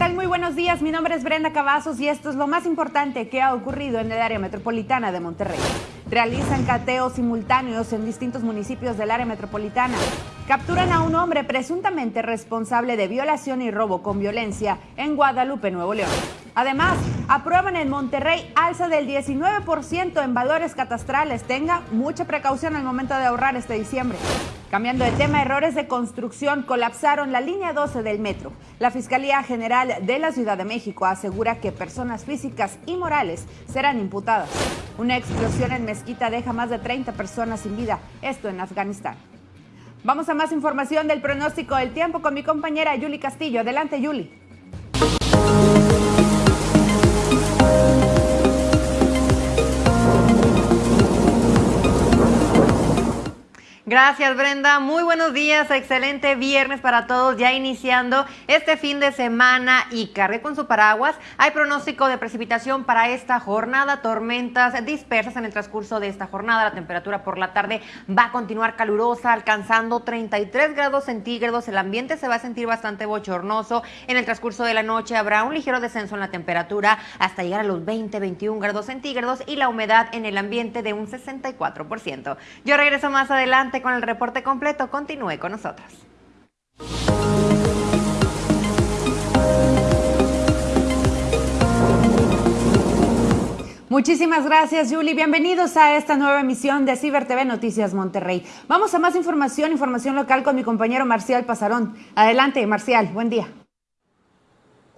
tal? Muy buenos días. Mi nombre es Brenda Cavazos y esto es lo más importante que ha ocurrido en el área metropolitana de Monterrey. Realizan cateos simultáneos en distintos municipios del área metropolitana. Capturan a un hombre presuntamente responsable de violación y robo con violencia en Guadalupe, Nuevo León. Además, aprueban en Monterrey alza del 19% en valores catastrales. Tenga mucha precaución al momento de ahorrar este diciembre. Cambiando de tema, errores de construcción colapsaron la línea 12 del metro. La Fiscalía General de la Ciudad de México asegura que personas físicas y morales serán imputadas. Una explosión en Mezquita deja más de 30 personas sin vida, esto en Afganistán. Vamos a más información del pronóstico del tiempo con mi compañera Yuli Castillo. Adelante, Yuli. Gracias Brenda, muy buenos días, excelente viernes para todos, ya iniciando este fin de semana y cargue con su paraguas. Hay pronóstico de precipitación para esta jornada, tormentas dispersas en el transcurso de esta jornada. La temperatura por la tarde va a continuar calurosa, alcanzando 33 grados centígrados. El ambiente se va a sentir bastante bochornoso. En el transcurso de la noche habrá un ligero descenso en la temperatura hasta llegar a los 20, 21 grados centígrados y la humedad en el ambiente de un 64%. Yo regreso más adelante con el reporte completo. Continúe con nosotros. Muchísimas gracias, Julie. Bienvenidos a esta nueva emisión de Ciber TV Noticias Monterrey. Vamos a más información, información local con mi compañero Marcial Pasarón. Adelante, Marcial. Buen día.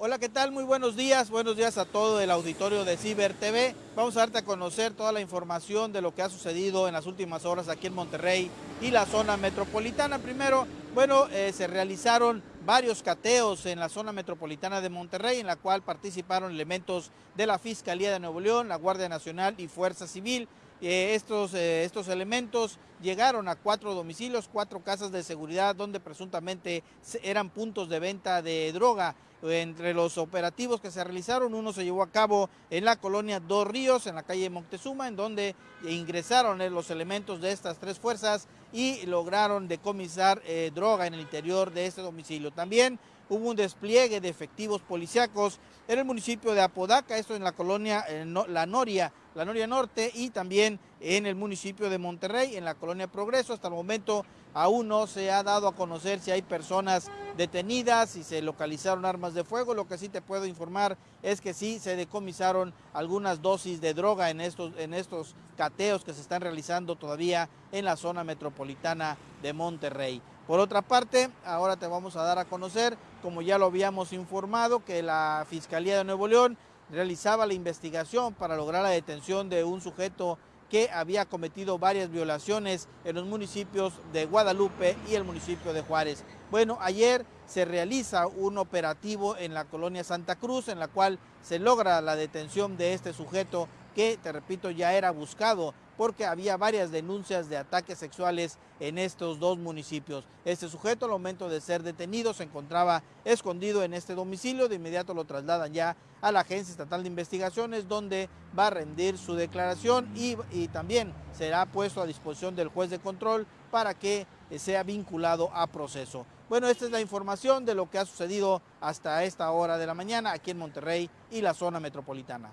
Hola, ¿qué tal? Muy buenos días. Buenos días a todo el auditorio de Ciber TV. Vamos a darte a conocer toda la información de lo que ha sucedido en las últimas horas aquí en Monterrey y la zona metropolitana. Primero, bueno, eh, se realizaron varios cateos en la zona metropolitana de Monterrey, en la cual participaron elementos de la Fiscalía de Nuevo León, la Guardia Nacional y Fuerza Civil. Eh, estos, eh, estos elementos llegaron a cuatro domicilios, cuatro casas de seguridad donde presuntamente eran puntos de venta de droga. Entre los operativos que se realizaron, uno se llevó a cabo en la colonia Dos Ríos, en la calle Moctezuma, en donde ingresaron eh, los elementos de estas tres fuerzas y lograron decomisar droga en el interior de este domicilio. También hubo un despliegue de efectivos policíacos en el municipio de Apodaca, esto en la colonia eh, La Noria, la Noria Norte y también en el municipio de Monterrey, en la colonia Progreso. Hasta el momento aún no se ha dado a conocer si hay personas detenidas, si se localizaron armas de fuego. Lo que sí te puedo informar es que sí se decomisaron algunas dosis de droga en estos, en estos cateos que se están realizando todavía en la zona metropolitana de Monterrey. Por otra parte, ahora te vamos a dar a conocer, como ya lo habíamos informado, que la Fiscalía de Nuevo León realizaba la investigación para lograr la detención de un sujeto que había cometido varias violaciones en los municipios de Guadalupe y el municipio de Juárez. Bueno, ayer se realiza un operativo en la colonia Santa Cruz en la cual se logra la detención de este sujeto que, te repito, ya era buscado porque había varias denuncias de ataques sexuales en estos dos municipios. Este sujeto al momento de ser detenido se encontraba escondido en este domicilio, de inmediato lo trasladan ya a la Agencia Estatal de Investigaciones donde va a rendir su declaración y, también será puesto a disposición del juez de control para que sea vinculado a proceso. Bueno, esta es la información de lo que ha sucedido hasta esta hora de la mañana aquí en Monterrey y la zona metropolitana.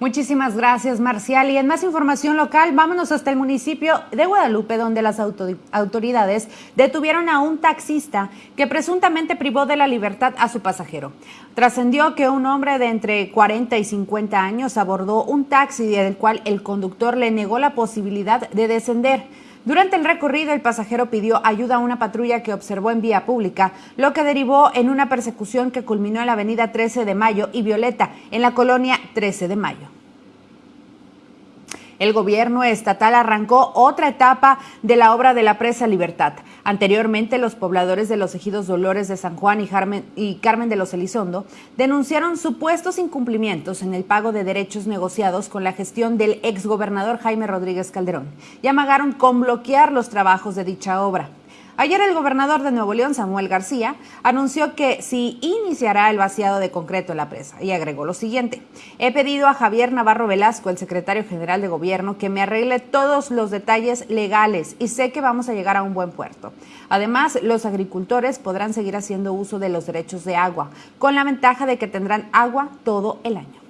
Muchísimas gracias, Marcial. Y en más información local, vámonos hasta el municipio de Guadalupe, donde las autoridades detuvieron a un taxista que presuntamente privó de la libertad a su pasajero. Trascendió que un hombre de entre 40 y 50 años abordó un taxi del cual el conductor le negó la posibilidad de descender. Durante el recorrido, el pasajero pidió ayuda a una patrulla que observó en vía pública, lo que derivó en una persecución que culminó en la avenida 13 de Mayo y Violeta, en la colonia 13 de Mayo. El gobierno estatal arrancó otra etapa de la obra de la presa Libertad. Anteriormente, los pobladores de los ejidos Dolores de San Juan y, Carmen de los Elizondo denunciaron supuestos incumplimientos en el pago de derechos negociados con la gestión del exgobernador Jaime Rodríguez Calderón y amagaron con bloquear los trabajos de dicha obra. Ayer el gobernador de Nuevo León, Samuel García, anunció que sí iniciará el vaciado de concreto en la presa y agregó lo siguiente. He pedido a Javier Navarro Velasco, el secretario general de gobierno, que me arregle todos los detalles legales y sé que vamos a llegar a un buen puerto. Además, los agricultores podrán seguir haciendo uso de los derechos de agua, con la ventaja de que tendrán agua todo el año.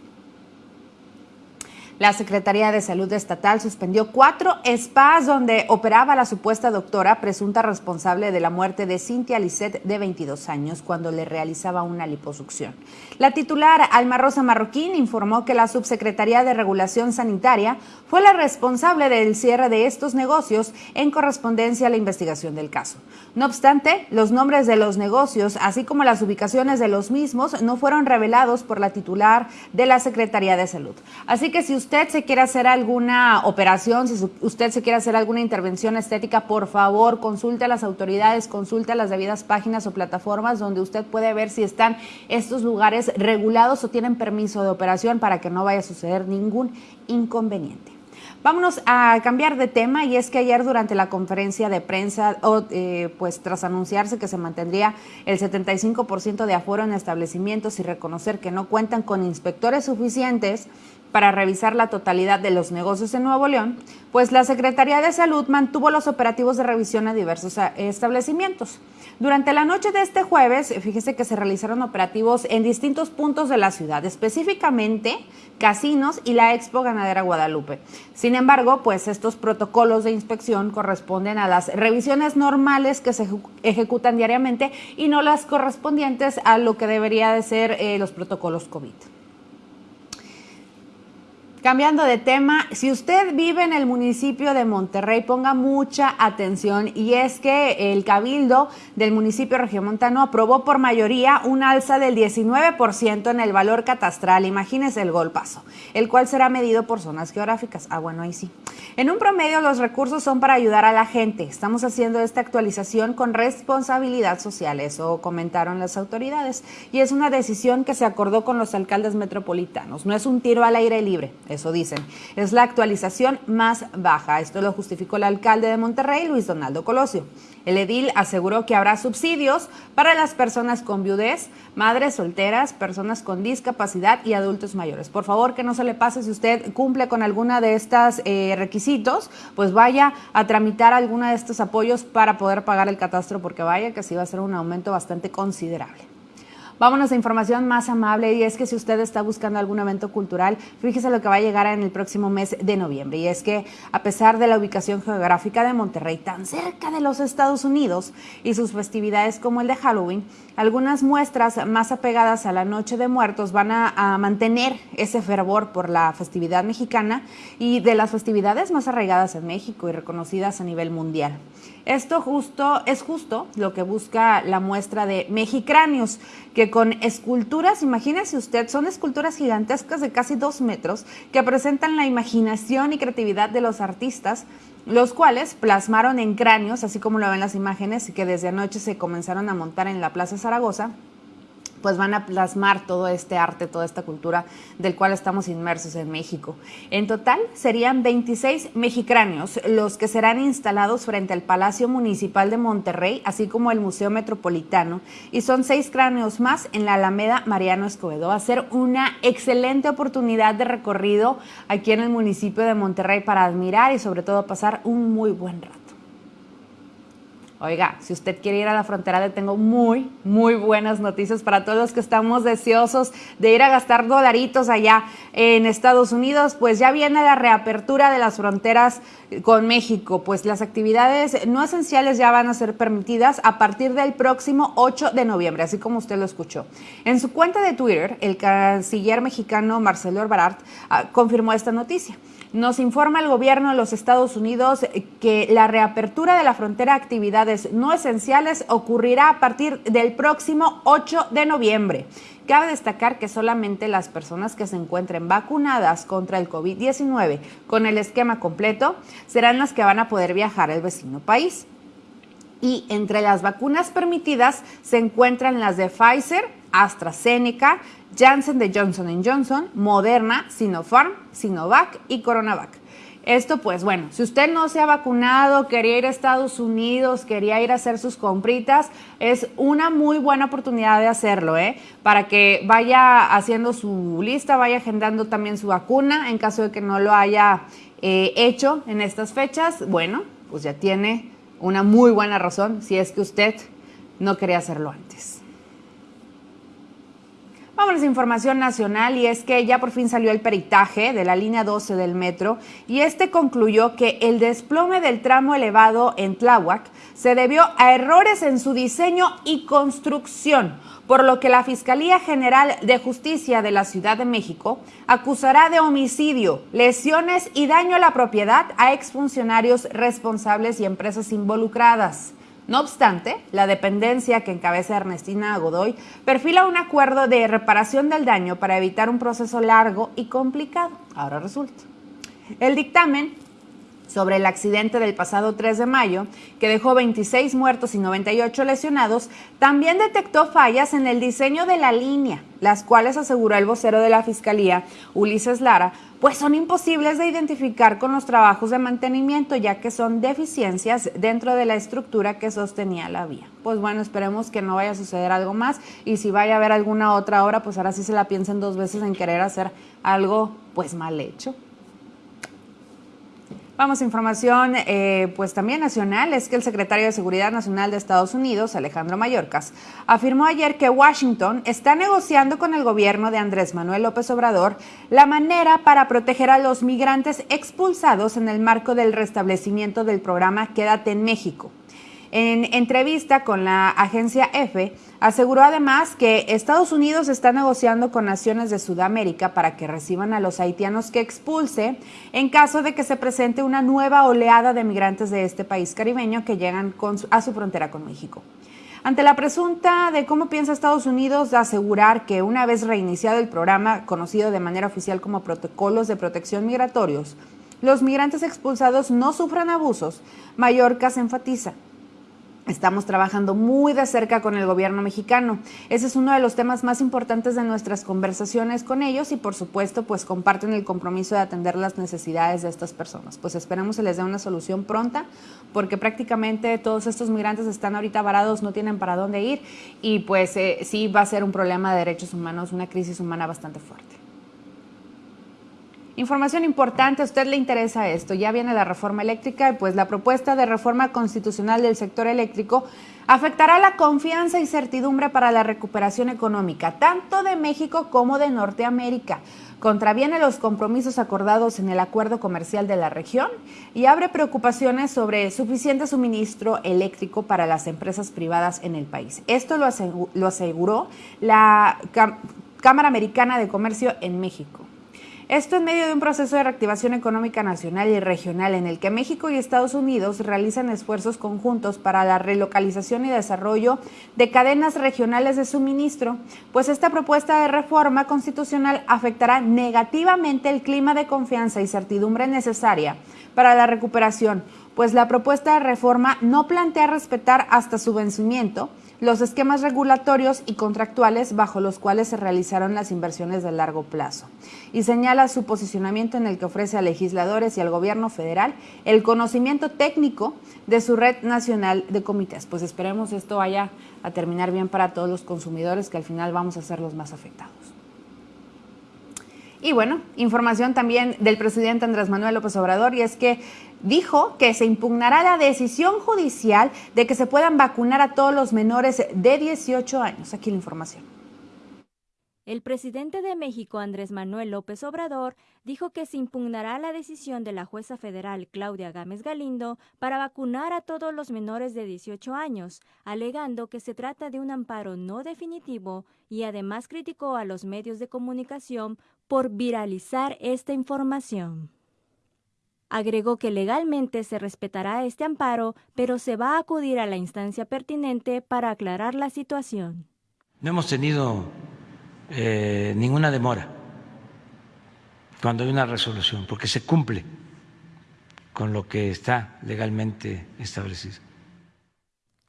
La Secretaría de Salud Estatal suspendió cuatro spas donde operaba la supuesta doctora presunta responsable de la muerte de Cintia Lisset de 22 años cuando le realizaba una liposucción. La titular Alma Rosa Marroquín informó que la Subsecretaría de Regulación Sanitaria fue la responsable del cierre de estos negocios en correspondencia a la investigación del caso. No obstante, los nombres de los negocios, así como las ubicaciones de los mismos, no fueron revelados por la titular de la Secretaría de Salud. Así que si usted se quiere hacer alguna operación, si usted se quiere hacer alguna intervención estética, por favor, consulte a las autoridades, consulte a las debidas páginas o plataformas donde usted puede ver si están estos lugares regulados o tienen permiso de operación para que no vaya a suceder ningún inconveniente. Vámonos a cambiar de tema y es que ayer durante la conferencia de prensa, eh, pues tras anunciarse que se mantendría el 75% de aforo en establecimientos y reconocer que no cuentan con inspectores suficientes, para revisar la totalidad de los negocios en Nuevo León, pues la Secretaría de Salud mantuvo los operativos de revisión a diversos eh, establecimientos. Durante la noche de este jueves, fíjese que se realizaron operativos en distintos puntos de la ciudad, específicamente casinos y la Expo Ganadera Guadalupe. Sin embargo, pues estos protocolos de inspección corresponden a las revisiones normales que se ejecutan diariamente y no las correspondientes a lo que debería de ser eh, los protocolos COVID. Cambiando de tema, si usted vive en el municipio de Monterrey, ponga mucha atención y es que el cabildo del municipio regiomontano aprobó por mayoría un alza del 19% en el valor catastral, imagínese el golpazo, el cual será medido por zonas geográficas. Ah, bueno, ahí sí. En un promedio los recursos son para ayudar a la gente. Estamos haciendo esta actualización con responsabilidad social, eso comentaron las autoridades, y es una decisión que se acordó con los alcaldes metropolitanos. No es un tiro al aire libre eso dicen. Es la actualización más baja. Esto lo justificó el alcalde de Monterrey, Luis Donaldo Colosio. El edil aseguró que habrá subsidios para las personas con viudez, madres solteras, personas con discapacidad y adultos mayores. Por favor, que no se le pase si usted cumple con alguna de estos eh, requisitos, pues vaya a tramitar alguna de estos apoyos para poder pagar el catastro, porque vaya que sí va a ser un aumento bastante considerable. Vámonos a información más amable y es que si usted está buscando algún evento cultural, fíjese lo que va a llegar en el próximo mes de noviembre. Y es que a pesar de la ubicación geográfica de Monterrey tan cerca de los Estados Unidos y sus festividades como el de Halloween, algunas muestras más apegadas a la Noche de Muertos van a, mantener ese fervor por la festividad mexicana y de las festividades más arraigadas en México y reconocidas a nivel mundial. Esto justo es justo lo que busca la muestra de Mexicráneos, que con esculturas, imagínese usted, son esculturas gigantescas de casi dos metros que presentan la imaginación y creatividad de los artistas, los cuales plasmaron en cráneos, así como lo ven las imágenes, y que desde anoche se comenzaron a montar en la Plaza Zaragoza pues van a plasmar todo este arte, toda esta cultura del cual estamos inmersos en México. En total serían 26 mexicráneos los que serán instalados frente al Palacio Municipal de Monterrey, así como el Museo Metropolitano, y son seis cráneos más en la Alameda Mariano Escobedo. Va a ser una excelente oportunidad de recorrido aquí en el municipio de Monterrey para admirar y sobre todo pasar un muy buen rato. Oiga, si usted quiere ir a la frontera, le tengo muy, muy buenas noticias para todos los que estamos deseosos de ir a gastar dolaritos allá en Estados Unidos. Pues ya viene la reapertura de las fronteras con México. Pues las actividades no esenciales ya van a ser permitidas a partir del próximo 8 de noviembre, así como usted lo escuchó. En su cuenta de Twitter, el canciller mexicano Marcelo Ebrard ah, confirmó esta noticia. Nos informa el gobierno de los Estados Unidos que la reapertura de la frontera a actividades no esenciales ocurrirá a partir del próximo 8 de noviembre. Cabe destacar que solamente las personas que se encuentren vacunadas contra el COVID-19 con el esquema completo serán las que van a poder viajar al vecino país. Y entre las vacunas permitidas se encuentran las de Pfizer, AstraZeneca, Janssen de Johnson Johnson, Moderna, Sinopharm, Sinovac y Coronavac. Esto, pues bueno, si usted no se ha vacunado, quería ir a Estados Unidos, quería ir a hacer sus compritas, es una muy buena oportunidad de hacerlo, ¿eh? Para que vaya haciendo su lista, vaya agendando también su vacuna en caso de que no lo haya eh, hecho en estas fechas. Bueno, pues ya tiene una muy buena razón si es que usted no quería hacerlo antes. Vamos a información nacional y es que ya por fin salió el peritaje de la línea 12 del metro y este concluyó que el desplome del tramo elevado en Tláhuac se debió a errores en su diseño y construcción, por lo que la Fiscalía General de Justicia de la Ciudad de México acusará de homicidio, lesiones y daño a la propiedad a exfuncionarios responsables y empresas involucradas. No obstante, la dependencia que encabeza Ernestina Godoy perfila un acuerdo de reparación del daño para evitar un proceso largo y complicado. Ahora resulta. El dictamen sobre el accidente del pasado 3 de mayo, que dejó 26 muertos y 98 lesionados, también detectó fallas en el diseño de la línea, las cuales aseguró el vocero de la Fiscalía, Ulises Lara, pues son imposibles de identificar con los trabajos de mantenimiento, ya que son deficiencias dentro de la estructura que sostenía la vía. Pues bueno, esperemos que no vaya a suceder algo más y si vaya a haber alguna otra obra, pues ahora sí se la piensen dos veces en querer hacer algo pues mal hecho. Vamos a información, eh, pues también nacional, es que el secretario de Seguridad Nacional de Estados Unidos, Alejandro Mayorkas, afirmó ayer que Washington está negociando con el gobierno de Andrés Manuel López Obrador la manera para proteger a los migrantes expulsados en el marco del restablecimiento del programa Quédate en México. En entrevista con la agencia EFE, aseguró además que Estados Unidos está negociando con naciones de Sudamérica para que reciban a los haitianos que expulse en caso de que se presente una nueva oleada de migrantes de este país caribeño que llegan a su frontera con México. Ante la pregunta de cómo piensa Estados Unidos asegurar que una vez reiniciado el programa conocido de manera oficial como protocolos de protección migratorios, los migrantes expulsados no sufran abusos, Mallorca se enfatiza Estamos trabajando muy de cerca con el gobierno mexicano. Ese es uno de los temas más importantes de nuestras conversaciones con ellos y por supuesto pues comparten el compromiso de atender las necesidades de estas personas. Pues esperamos se les dé una solución pronta porque prácticamente todos estos migrantes están ahorita varados, no tienen para dónde ir y pues eh, sí va a ser un problema de derechos humanos, una crisis humana bastante fuerte. Información importante, a usted le interesa esto. Ya viene la reforma eléctrica y pues la propuesta de reforma constitucional del sector eléctrico afectará la confianza y certidumbre para la recuperación económica, tanto de México como de Norteamérica. Contraviene los compromisos acordados en el acuerdo comercial de la región y abre preocupaciones sobre suficiente suministro eléctrico para las empresas privadas en el país. Esto lo aseguró la Cámara Americana de Comercio en México. Esto en medio de un proceso de reactivación económica nacional y regional en el que México y Estados Unidos realizan esfuerzos conjuntos para la relocalización y desarrollo de cadenas regionales de suministro, pues esta propuesta de reforma constitucional afectará negativamente el clima de confianza y certidumbre necesaria para la recuperación, pues la propuesta de reforma no plantea respetar hasta su vencimiento los esquemas regulatorios y contractuales bajo los cuales se realizaron las inversiones de largo plazo y señala su posicionamiento en el que ofrece a legisladores y al gobierno federal el conocimiento técnico de su red nacional de comités. Pues esperemos esto vaya a terminar bien para todos los consumidores que al final vamos a ser los más afectados. Y bueno, información también del presidente Andrés Manuel López Obrador y es que dijo que se impugnará la decisión judicial de que se puedan vacunar a todos los menores de 18 años. Aquí la información. El presidente de México, Andrés Manuel López Obrador, dijo que se impugnará la decisión de la jueza federal Claudia Gámez Galindo para vacunar a todos los menores de 18 años, alegando que se trata de un amparo no definitivo y además criticó a los medios de comunicación por viralizar esta información. Agregó que legalmente se respetará este amparo, pero se va a acudir a la instancia pertinente para aclarar la situación. No hemos tenido eh, ninguna demora cuando hay una resolución, porque se cumple con lo que está legalmente establecido.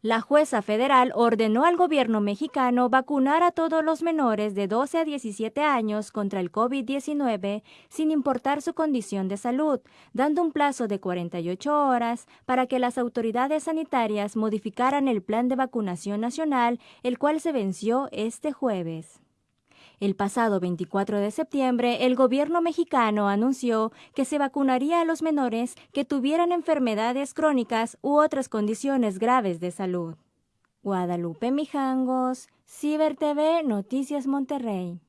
La jueza federal ordenó al gobierno mexicano vacunar a todos los menores de 12 a 17 años contra el COVID-19 sin importar su condición de salud, dando un plazo de 48 horas para que las autoridades sanitarias modificaran el plan de vacunación nacional, el cual se venció este jueves. El pasado 24 de septiembre, el gobierno mexicano anunció que se vacunaría a los menores que tuvieran enfermedades crónicas u otras condiciones graves de salud. Guadalupe Mijangos, Ciber TV, Noticias Monterrey.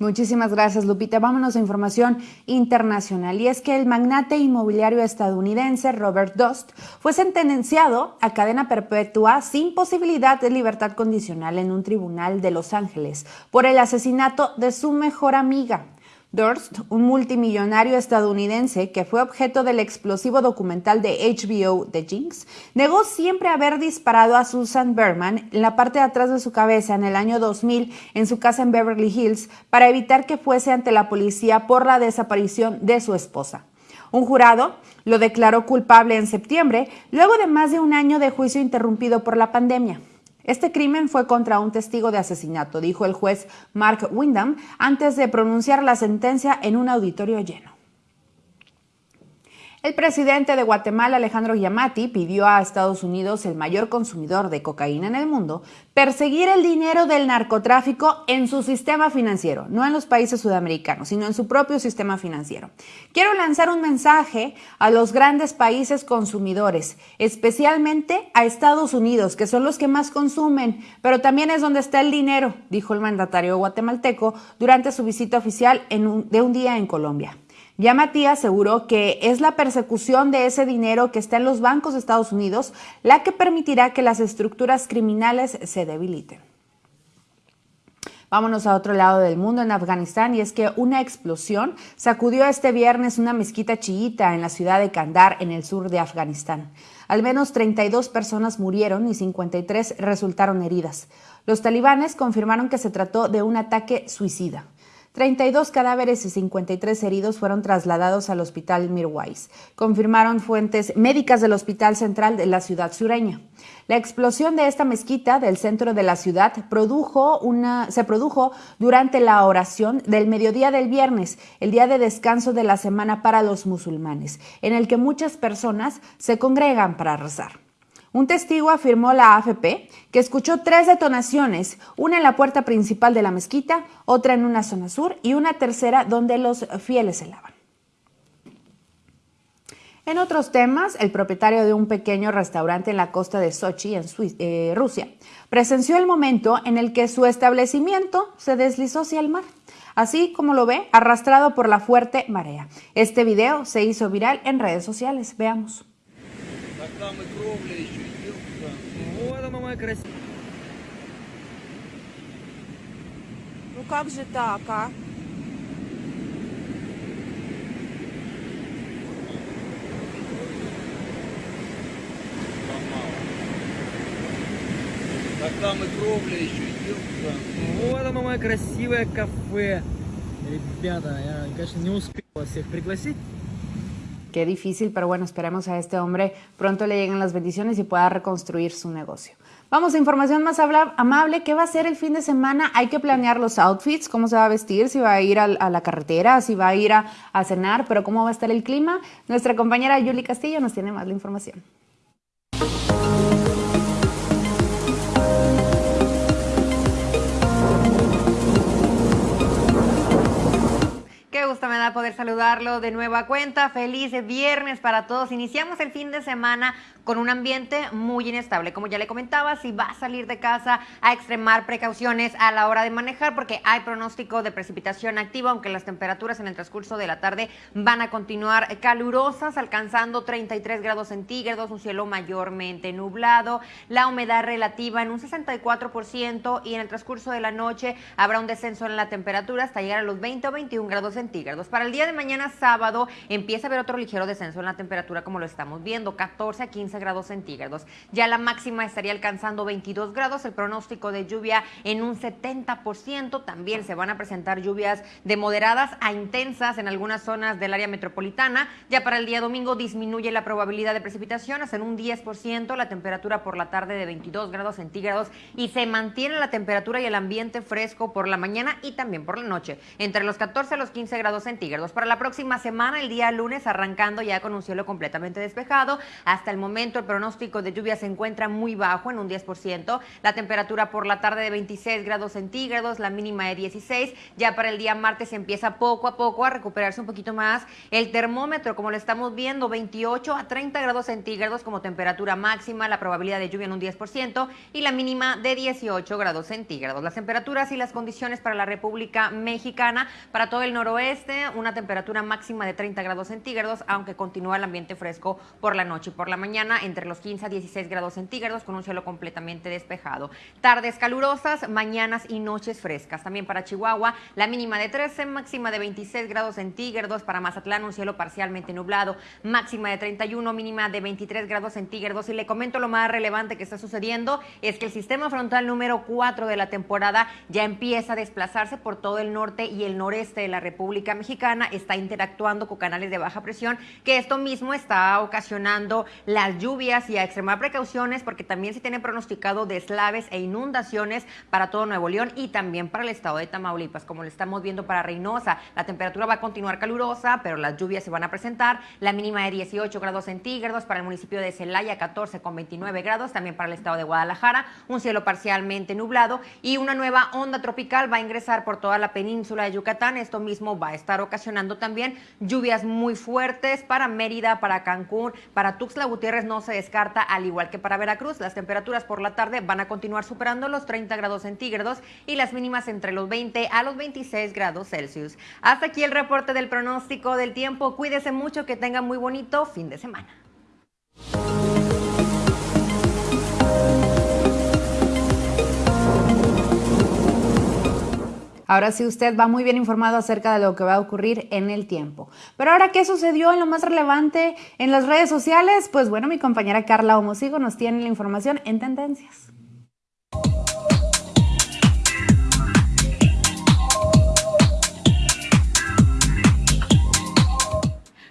Muchísimas gracias, Lupita. Vámonos a información internacional. Y es que el magnate inmobiliario estadounidense Robert Dost fue sentenciado a cadena perpetua sin posibilidad de libertad condicional en un tribunal de Los Ángeles por el asesinato de su mejor amiga. Durst, un multimillonario estadounidense que fue objeto del explosivo documental de HBO The Jinx, negó siempre haber disparado a Susan Berman en la parte de atrás de su cabeza en el año 2000 en su casa en Beverly Hills para evitar que fuese ante la policía por la desaparición de su esposa. Un jurado lo declaró culpable en septiembre, luego de más de un año de juicio interrumpido por la pandemia. Este crimen fue contra un testigo de asesinato, dijo el juez Mark Windham antes de pronunciar la sentencia en un auditorio lleno. El presidente de Guatemala, Alejandro Yamati, pidió a Estados Unidos, el mayor consumidor de cocaína en el mundo, perseguir el dinero del narcotráfico en su sistema financiero, no en los países sudamericanos, sino en su propio sistema financiero. Quiero lanzar un mensaje a los grandes países consumidores, especialmente a Estados Unidos, que son los que más consumen, pero también es donde está el dinero, dijo el mandatario guatemalteco durante su visita oficial de un día en Colombia. Yamati aseguró que es la persecución de ese dinero que está en los bancos de Estados Unidos la que permitirá que las estructuras criminales se debiliten. Vámonos a otro lado del mundo, en Afganistán, y es que una explosión sacudió este viernes una mezquita chiita en la ciudad de Kandar, en el sur de Afganistán. Al menos 32 personas murieron y 53 resultaron heridas. Los talibanes confirmaron que se trató de un ataque suicida. 32 cadáveres y 53 heridos fueron trasladados al hospital Mirwais, confirmaron fuentes médicas del Hospital Central de la ciudad sureña. La explosión de esta mezquita del centro de la ciudad produjo una, se produjo durante la oración del mediodía del viernes, el día de descanso de la semana para los musulmanes, en el que muchas personas se congregan para rezar. Un testigo afirmó la AFP que escuchó tres detonaciones, una en la puerta principal de la mezquita, otra en una zona sur y una tercera donde los fieles se lavan. En otros temas, el propietario de un pequeño restaurante en la costa de Sochi, en eh, Rusia, presenció el momento en el que su establecimiento se deslizó hacia el mar, así como lo ve, arrastrado por la fuerte marea. Este video se hizo viral en redes sociales. Veamos самое красивое. Ну как же так, а? Так там и кровля еще идет. Вот оно мое красивое кафе. Ребята, я, конечно, не успел вас всех пригласить. Qué difícil, pero bueno, esperemos a este hombre pronto le lleguen las bendiciones y pueda reconstruir su negocio. Vamos a información más amable. ¿Qué va a ser el fin de semana? Hay que planear los outfits, cómo se va a vestir, si va a ir a, la carretera, si va a ir a, a cenar, pero cómo va a estar el clima. Nuestra compañera Yuli Castillo nos tiene más la información. Me da poder saludarlo de nueva cuenta. Feliz viernes para todos. Iniciamos el fin de semana con un ambiente muy inestable. Como ya le comentaba, si va a salir de casa a extremar precauciones a la hora de manejar porque hay pronóstico de precipitación activa, aunque las temperaturas en el transcurso de la tarde van a continuar calurosas, alcanzando 33 grados centígrados, un cielo mayormente nublado, la humedad relativa en un 64% y en el transcurso de la noche habrá un descenso en la temperatura hasta llegar a los 20 o 21 grados centígrados Para el día de mañana sábado empieza a haber otro ligero descenso en la temperatura como lo estamos viendo, 14 a 15 grados centígrados. Ya la máxima estaría alcanzando 22 grados, el pronóstico de lluvia en un 70%, también se van a presentar lluvias de moderadas a intensas en algunas zonas del área metropolitana. Ya para el día domingo disminuye la probabilidad de precipitaciones en un 10%, la temperatura por la tarde de 22 grados centígrados y se mantiene la temperatura y el ambiente fresco por la mañana y también por la noche, entre los 14 a los 15 grados centígrados. Para la próxima semana, el día lunes, arrancando ya con un cielo completamente despejado. Hasta el momento, el pronóstico de lluvia se encuentra muy bajo, en un 10%. La temperatura por la tarde de 26 grados centígrados, la mínima de 16. Ya para el día martes empieza poco a poco a recuperarse un poquito más el termómetro, como lo estamos viendo, 28 a 30 grados centígrados como temperatura máxima, la probabilidad de lluvia en un 10% y la mínima de 18 grados centígrados. Las temperaturas y las condiciones para la República Mexicana, para todo el noroeste, una temperatura máxima de 30 grados centígrados, aunque continúa el ambiente fresco por la noche y por la mañana entre los 15 a 16 grados centígrados con un cielo completamente despejado. Tardes calurosas, mañanas y noches frescas. También para Chihuahua, la mínima de 13, máxima de 26 grados centígrados. Para Mazatlán, un cielo parcialmente nublado, máxima de 31, mínima de 23 grados centígrados. Y le comento lo más relevante que está sucediendo es que el sistema frontal número 4 de la temporada ya empieza a desplazarse por todo el norte y el noreste de la República Mexicana, está interactuando con canales de baja presión, que esto mismo está ocasionando las lluvias y a extremar precauciones porque también se tiene pronosticado deslaves e inundaciones para todo Nuevo León y también para el estado de Tamaulipas, como lo estamos viendo para Reynosa. La temperatura va a continuar calurosa, pero las lluvias se van a presentar. La mínima de 18 grados centígrados para el municipio de Celaya, 14 con 29 grados, también para el estado de Guadalajara, un cielo parcialmente nublado y una nueva onda tropical va a ingresar por toda la península de Yucatán. Esto mismo va a estar ocasionando también lluvias muy fuertes para Mérida, para Cancún, para Tuxtla Gutiérrez no se descarta, al igual que para Veracruz. Las temperaturas por la tarde van a continuar superando los 30 grados centígrados y las mínimas entre los 20 a los 26 grados Celsius. Hasta aquí el reporte del pronóstico del tiempo. Cuídese mucho, que tenga muy bonito fin de semana. Ahora sí usted va muy bien informado acerca de lo que va a ocurrir en el tiempo. Pero ahora, ¿qué sucedió en lo más relevante en las redes sociales? Pues bueno, mi compañera Carla Homosigo nos tiene la información en tendencias.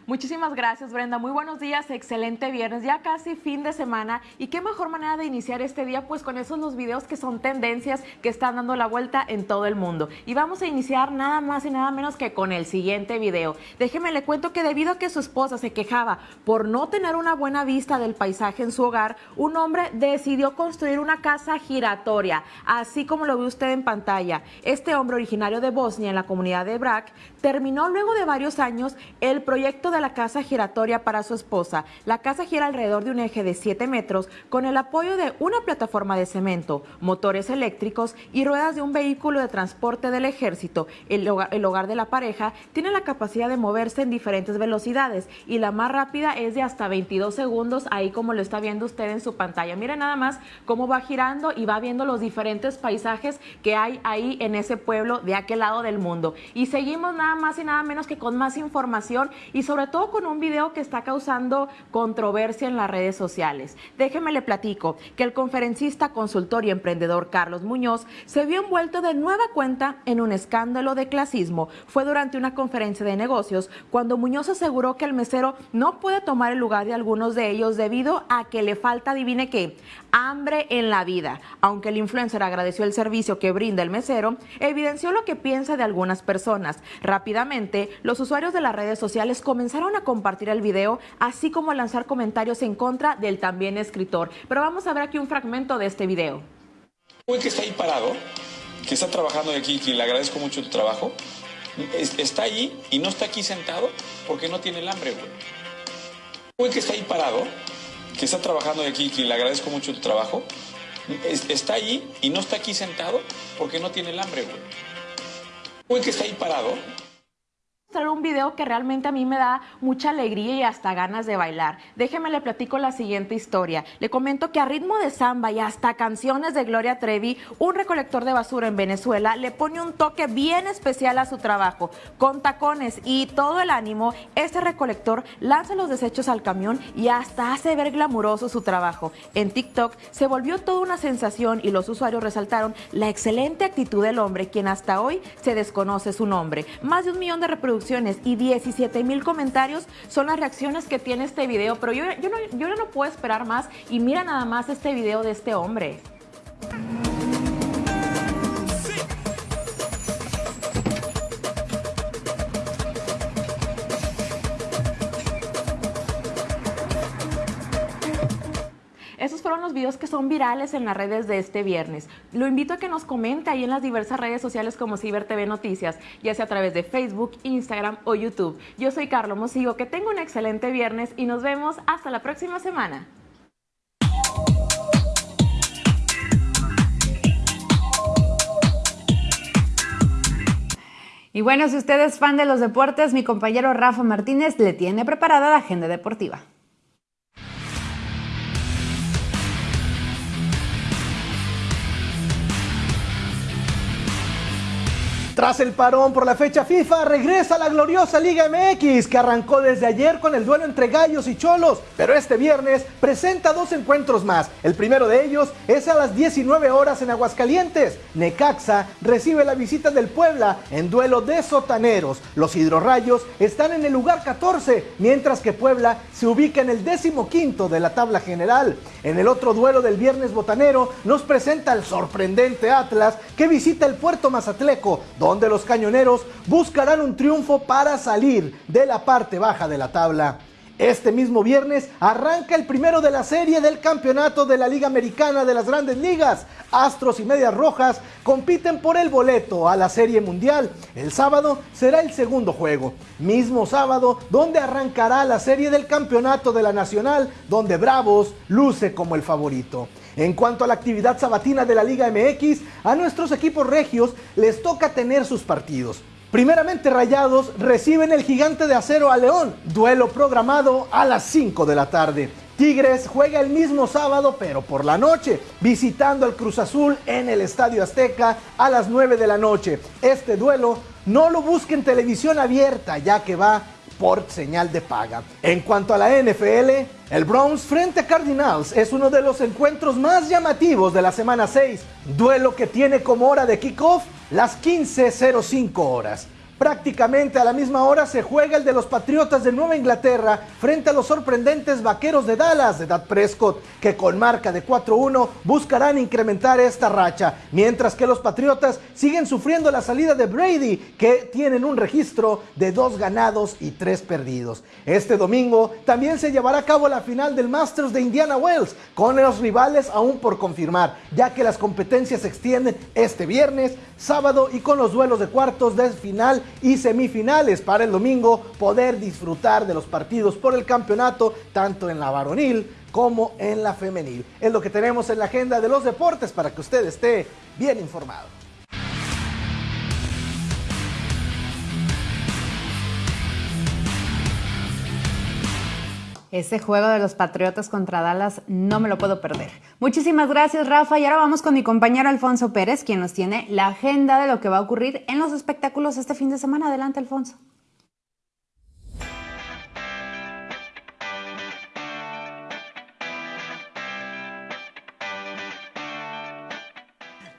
Muchísimas gracias, Brenda. Muy buenos días, excelente viernes, ya casi fin de semana. Y qué mejor manera de iniciar este día, pues con esos los videos que son tendencias que están dando la vuelta en todo el mundo. Y vamos a iniciar nada más y nada menos que con el siguiente video. Déjeme le cuento que debido a que su esposa se quejaba por no tener una buena vista del paisaje en su hogar, un hombre decidió construir una casa giratoria, así como lo ve usted en pantalla. Este hombre originario de Bosnia, en la comunidad de Brak, terminó luego de varios años el proyecto de la casa giratoria para su esposa. La casa gira alrededor de un eje de 7 metros con el apoyo de una plataforma de cemento, motores eléctricos y ruedas de un vehículo de transporte del ejército. El hogar, el hogar de la pareja tiene la capacidad de moverse en diferentes velocidades y la más rápida es de hasta 22 segundos, ahí como lo está viendo usted en su pantalla. Mire nada más cómo va girando y va viendo los diferentes paisajes que hay ahí en ese pueblo de aquel lado del mundo. Y seguimos nada más y nada menos que con más información y sobre todo con un video que está causando controversia en las redes sociales. Déjeme le platico que el conferencista, consultor y emprendedor Carlos Muñoz se vio envuelto de nueva cuenta en un escándalo de clasismo. Fue durante una conferencia de negocios cuando Muñoz aseguró que el mesero no puede tomar el lugar de algunos de ellos debido a que le falta, adivine qué, hambre en la vida. Aunque el influencer agradeció el servicio que brinda el mesero, evidenció lo que piensa de algunas personas. Rápidamente, los usuarios de las redes sociales comenzaron a compartir el video, así como a lanzar comentarios en contra del también escritor. Pero vamos a ver aquí un fragmento de este video. Güey que está ahí parado, que está trabajando aquí, que le agradezco mucho tu trabajo, está allí y no está aquí sentado porque no tiene el hambre, güey. Güey que está ahí parado, que está trabajando aquí, que le agradezco mucho tu trabajo, está allí y no está aquí sentado porque no tiene el hambre, güey. Güey que está ahí parado, mostrar un video que realmente a mí me da mucha alegría y hasta ganas de bailar. Déjeme le platico la siguiente historia. Le comento que a ritmo de samba y hasta canciones de Gloria Trevi, un recolector de basura en Venezuela le pone un toque bien especial a su trabajo. Con tacones y todo el ánimo, este recolector lanza los desechos al camión y hasta hace ver glamuroso su trabajo. En TikTok se volvió toda una sensación y los usuarios resaltaron la excelente actitud del hombre, quien hasta hoy se desconoce su nombre. Más de un millón de reproducciones y 17 mil comentarios son las reacciones que tiene este video, pero yo, yo, no, no puedo esperar más y mira nada más este video de este hombre. Los videos que son virales en las redes de este viernes. Lo invito a que nos comente ahí en las diversas redes sociales como Ciber TV Noticias, ya sea a través de Facebook, Instagram o YouTube. Yo soy Carlos Mosigo, que tenga un excelente viernes y nos vemos hasta la próxima semana. Y bueno, si usted es fan de los deportes, mi compañero Rafa Martínez le tiene preparada la agenda deportiva. Tras el parón por la fecha FIFA, regresa la gloriosa Liga MX, que arrancó desde ayer con el duelo entre Gallos y Cholos, pero este viernes presenta dos encuentros más. El primero de ellos es a las 19 horas en Aguascalientes. Necaxa recibe la visita del Puebla en duelo de sotaneros. Los hidrorrayos están en el lugar 14, mientras que Puebla se ubica en el décimo quinto de la tabla general. En el otro duelo del viernes botanero nos presenta el sorprendente Atlas que visita el Puerto Mazatleco, donde los cañoneros buscarán un triunfo para salir de la parte baja de la tabla. Este mismo viernes arranca el primero de la serie del campeonato de la Liga Americana de las Grandes Ligas. Astros y Medias Rojas compiten por el boleto a la Serie Mundial. El sábado será el segundo juego. Mismo sábado donde arrancará la serie del campeonato de la Nacional, donde Bravos luce como el favorito. En cuanto a la actividad sabatina de la Liga MX, a nuestros equipos regios les toca tener sus partidos. Primeramente Rayados reciben el gigante de acero a León, duelo programado a las 5 de la tarde. Tigres juega el mismo sábado, pero por la noche, visitando al Cruz Azul en el Estadio Azteca a las 9 de la noche. Este duelo no lo busque en televisión abierta, ya que va por señal de paga. En cuanto a la NFL, el Browns frente a Cardinals es uno de los encuentros más llamativos de la semana 6, duelo que tiene como hora de kickoff las 15.05 horas. Prácticamente a la misma hora se juega el de los Patriotas de Nueva Inglaterra frente a los sorprendentes Vaqueros de Dallas de Dad Prescott, que con marca de 4-1 buscarán incrementar esta racha, mientras que los Patriotas siguen sufriendo la salida de Brady, que tienen un registro de dos ganados y tres perdidos. Este domingo también se llevará a cabo la final del Masters de Indiana Wells, con los rivales aún por confirmar, ya que las competencias se extienden este viernes, sábado y con los duelos de cuartos de final y semifinales para el domingo poder disfrutar de los partidos por el campeonato tanto en la varonil como en la femenil. Es lo que tenemos en la agenda de los deportes para que usted esté bien informado. Ese juego de los Patriotas contra Dallas no me lo puedo perder. Muchísimas gracias, Rafa. Y ahora vamos con mi compañero Alfonso Pérez, quien nos tiene la agenda de lo que va a ocurrir en los espectáculos este fin de semana. Adelante, Alfonso.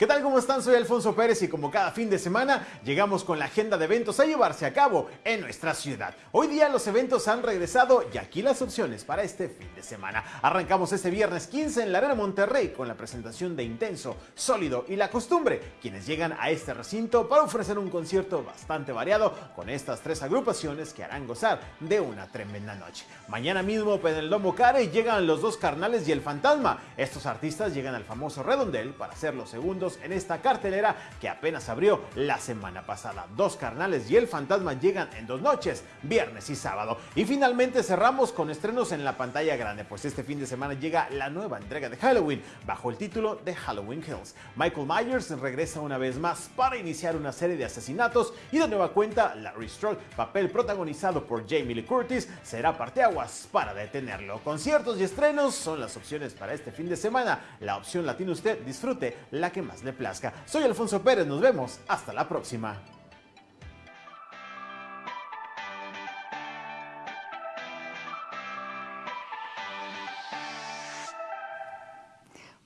¿Qué tal? ¿Cómo están? Soy Alfonso Pérez y como cada fin de semana llegamos con la agenda de eventos a llevarse a cabo en nuestra ciudad. Hoy día los eventos han regresado y aquí las opciones para este fin de semana. Arrancamos este viernes 15 en la Arena Monterrey con la presentación de Intenso, Sólido y La Costumbre, quienes llegan a este recinto para ofrecer un concierto bastante variado con estas tres agrupaciones que harán gozar de una tremenda noche. Mañana mismo en el Domo Care llegan los dos carnales y el fantasma. Estos artistas llegan al famoso redondel para ser los segundos en esta cartelera que apenas abrió la semana pasada. Dos carnales y el fantasma llegan en dos noches, viernes y sábado. Y finalmente cerramos con estrenos en la pantalla grande, pues este fin de semana llega la nueva entrega de Halloween bajo el título de Halloween Kills. Michael Myers regresa una vez más para iniciar una serie de asesinatos y de nueva cuenta Larry Strode, papel protagonizado por Jamie Lee Curtis, será parteaguas para detenerlo. Conciertos y estrenos son las opciones para este fin de semana. La opción la tiene usted, disfrute la que más le plazca. Soy Alfonso Pérez, nos vemos, hasta la próxima.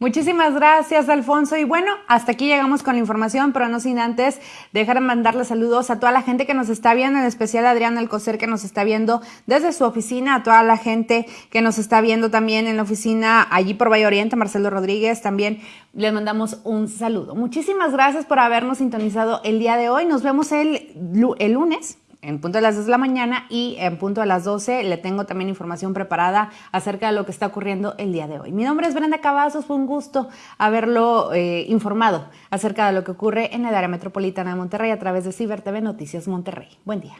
Muchísimas gracias, Alfonso. Y bueno, hasta aquí llegamos con la información, pero no sin antes dejar de mandarle saludos a toda la gente que nos está viendo, en especial a Adrián Alcocer que nos está viendo desde su oficina, a toda la gente que nos está viendo también en la oficina allí por Valle Oriente, Marcelo Rodríguez, también les mandamos un saludo. Muchísimas gracias por habernos sintonizado el día de hoy. Nos vemos el, el lunes en punto de las 2 de la mañana y en punto de las 12 le tengo también información preparada acerca de lo que está ocurriendo el día de hoy. Mi nombre es Brenda Cavazos, fue un gusto haberlo eh, informado acerca de lo que ocurre en el área metropolitana de Monterrey a través de Ciber TV Noticias Monterrey. Buen día.